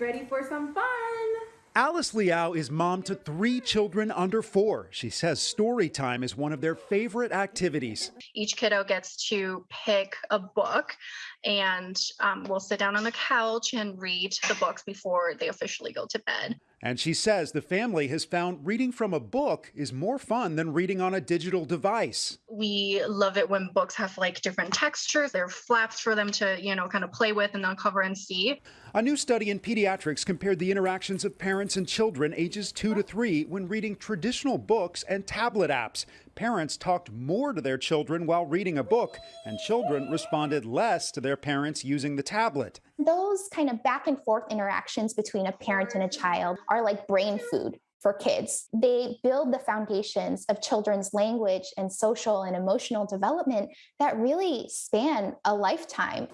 Ready for some fun? Alice Liao is mom to three children under four. She says story time is one of their favorite activities. Each kiddo gets to pick a book, and um, we'll sit down on the couch and read the books before they officially go to bed. And she says the family has found reading from a book is more fun than reading on a digital device. We love it when books have like different textures. There are flaps for them to, you know, kind of play with and uncover and see. A new study in pediatrics compared the interactions of parents and children ages two to three when reading traditional books and tablet apps. Parents talked more to their children while reading a book, and children responded less to their parents using the tablet. Those kind of back and forth interactions between a parent and a child are like brain food for kids. They build the foundations of children's language and social and emotional development that really span a lifetime.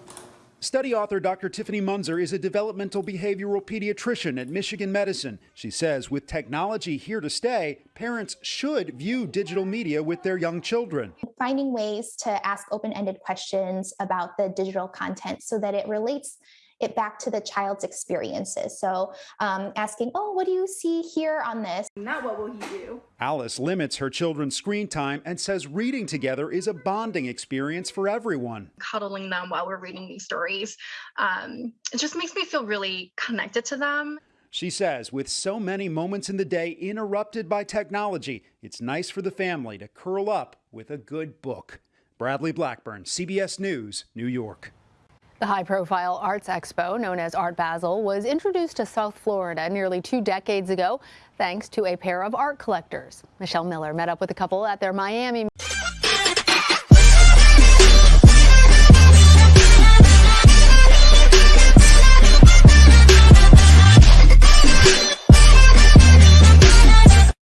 Study author Dr. Tiffany Munzer is a developmental behavioral pediatrician at Michigan Medicine. She says with technology here to stay, parents should view digital media with their young children. Finding ways to ask open ended questions about the digital content so that it relates it back to the child's experiences. So um, asking, oh, what do you see here on this? Not what will he do? Alice limits her children's screen time and says reading together is a bonding experience for everyone. Cuddling them while we're reading these stories, um, it just makes me feel really connected to them. She says with so many moments in the day interrupted by technology, it's nice for the family to curl up with a good book. Bradley Blackburn, CBS News, New York. The high-profile arts expo, known as Art Basel, was introduced to South Florida nearly two decades ago thanks to a pair of art collectors. Michelle Miller met up with a couple at their Miami